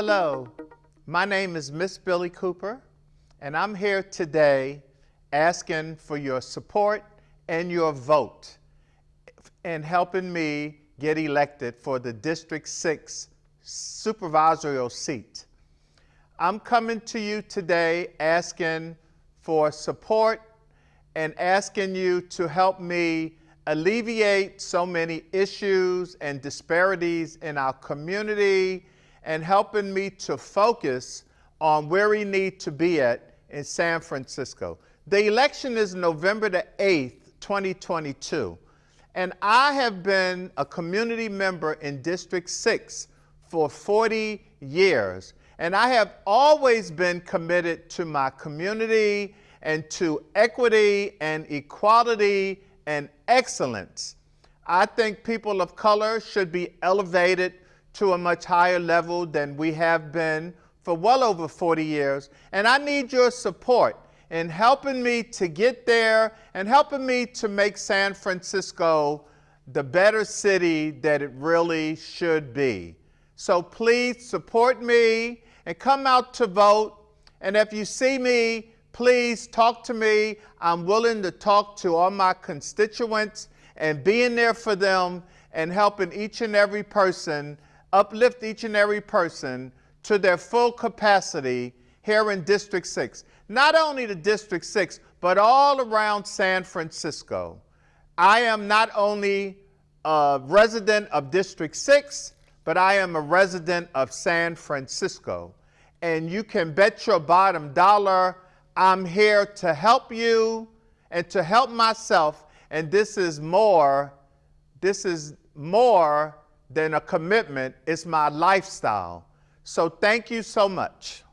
Hello, my name is Miss Billie Cooper, and I'm here today asking for your support and your vote in helping me get elected for the District 6 supervisorial seat. I'm coming to you today asking for support and asking you to help me alleviate so many issues and disparities in our community and helping me to focus on where we need to be at in San Francisco. The election is November the 8th, 2022. And I have been a community member in District 6 for 40 years. And I have always been committed to my community and to equity and equality and excellence. I think people of color should be elevated to a much higher level than we have been for well over 40 years. And I need your support in helping me to get there and helping me to make San Francisco the better city that it really should be. So please support me and come out to vote. And if you see me, please talk to me. I'm willing to talk to all my constituents and being there for them and helping each and every person, uplift each and every person to their full capacity here in District 6. Not only the District 6, but all around San Francisco. I am not only a resident of District 6, but I am a resident of San Francisco. And you can bet your bottom dollar I'm here to help you and to help myself. And this is more, this is more than a commitment. It's my lifestyle. So thank you so much.